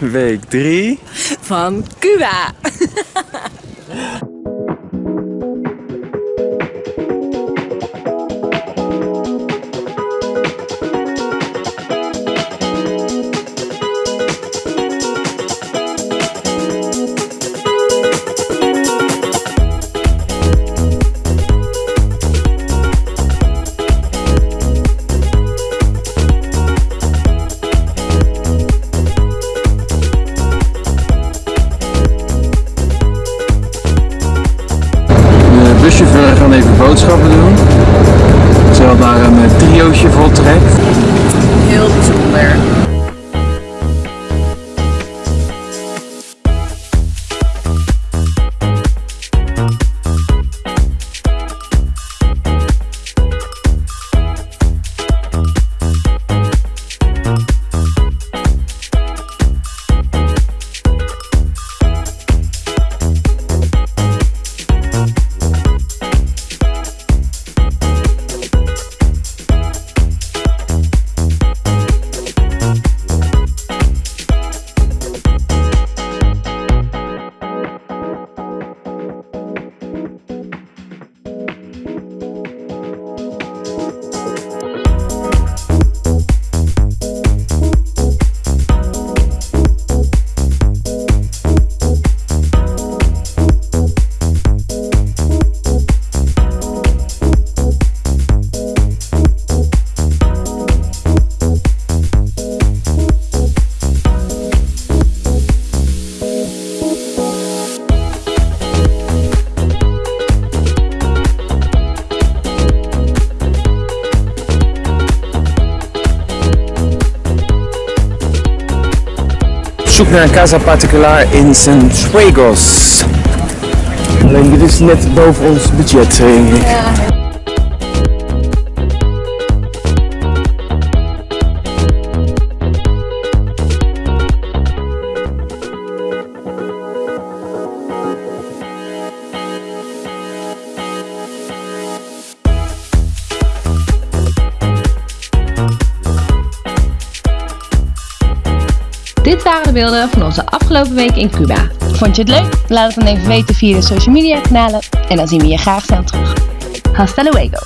Week 3 van Cuba. buschauffeur gaan even boodschappen doen. Terwijl daar een eh, triootje vol trekt. Heel bijzonder. Zoek naar een casa particular in Cienfuegos. Alleen dit is net boven ons budget, denk. Dit waren de beelden van onze afgelopen week in Cuba. Vond je het leuk? Laat het dan even weten via de social media kanalen en dan zien we je graag snel terug. Hasta luego!